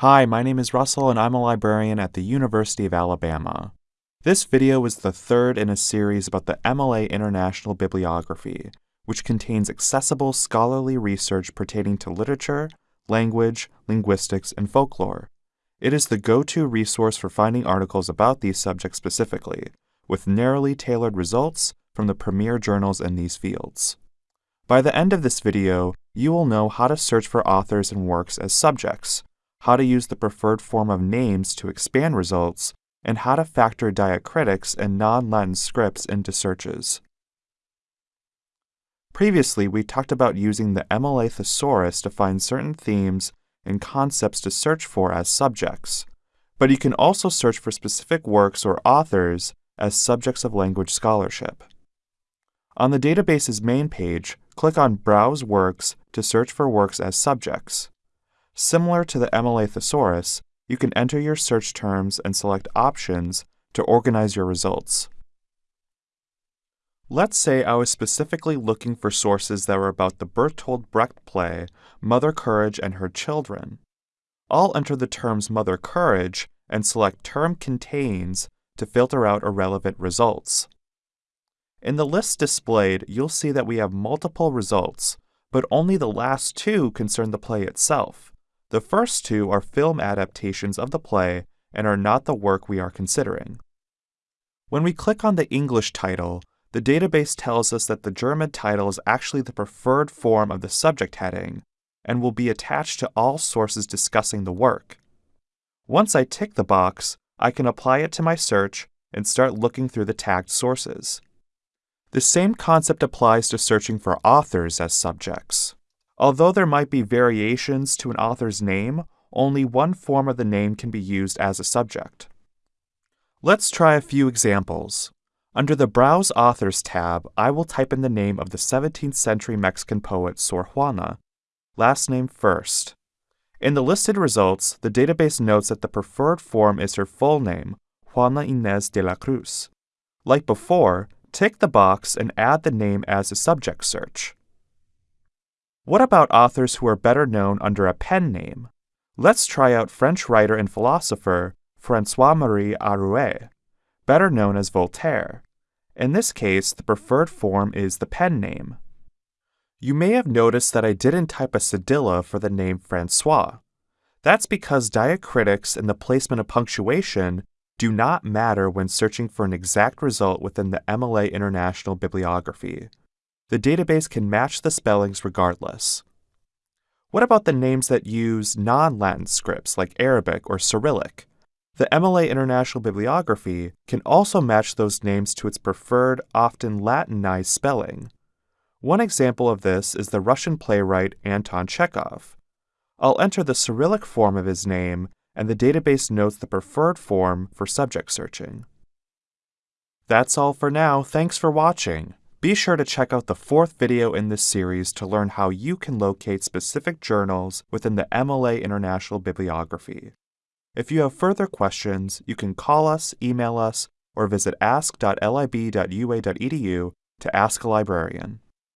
Hi, my name is Russell and I'm a librarian at the University of Alabama. This video is the third in a series about the MLA International Bibliography, which contains accessible scholarly research pertaining to literature, language, linguistics, and folklore. It is the go-to resource for finding articles about these subjects specifically, with narrowly tailored results from the premier journals in these fields. By the end of this video, you will know how to search for authors and works as subjects, how to use the preferred form of names to expand results, and how to factor diacritics and non-Latin scripts into searches. Previously, we talked about using the MLA thesaurus to find certain themes and concepts to search for as subjects, but you can also search for specific works or authors as subjects of language scholarship. On the database's main page, click on Browse Works to search for works as subjects. Similar to the MLA thesaurus, you can enter your search terms and select options to organize your results. Let's say I was specifically looking for sources that were about the Bertolt Brecht play Mother Courage and Her Children. I'll enter the terms Mother Courage and select Term Contains to filter out irrelevant results. In the list displayed, you'll see that we have multiple results, but only the last two concern the play itself. The first two are film adaptations of the play and are not the work we are considering. When we click on the English title, the database tells us that the German title is actually the preferred form of the subject heading and will be attached to all sources discussing the work. Once I tick the box, I can apply it to my search and start looking through the tagged sources. The same concept applies to searching for authors as subjects. Although there might be variations to an author's name, only one form of the name can be used as a subject. Let's try a few examples. Under the Browse Authors tab, I will type in the name of the 17th century Mexican poet Sor Juana, last name first. In the listed results, the database notes that the preferred form is her full name, Juana Inés de la Cruz. Like before, tick the box and add the name as a subject search. What about authors who are better known under a pen name? Let's try out French writer and philosopher Francois Marie Arouet, better known as Voltaire. In this case, the preferred form is the pen name. You may have noticed that I didn't type a cedilla for the name Francois. That's because diacritics and the placement of punctuation do not matter when searching for an exact result within the MLA International Bibliography the database can match the spellings regardless. What about the names that use non Latin scripts like Arabic or Cyrillic? The MLA International Bibliography can also match those names to its preferred, often Latinized spelling. One example of this is the Russian playwright Anton Chekhov. I'll enter the Cyrillic form of his name, and the database notes the preferred form for subject searching. That's all for now. Thanks for watching. Be sure to check out the fourth video in this series to learn how you can locate specific journals within the MLA International Bibliography. If you have further questions, you can call us, email us, or visit ask.lib.ua.edu to ask a librarian.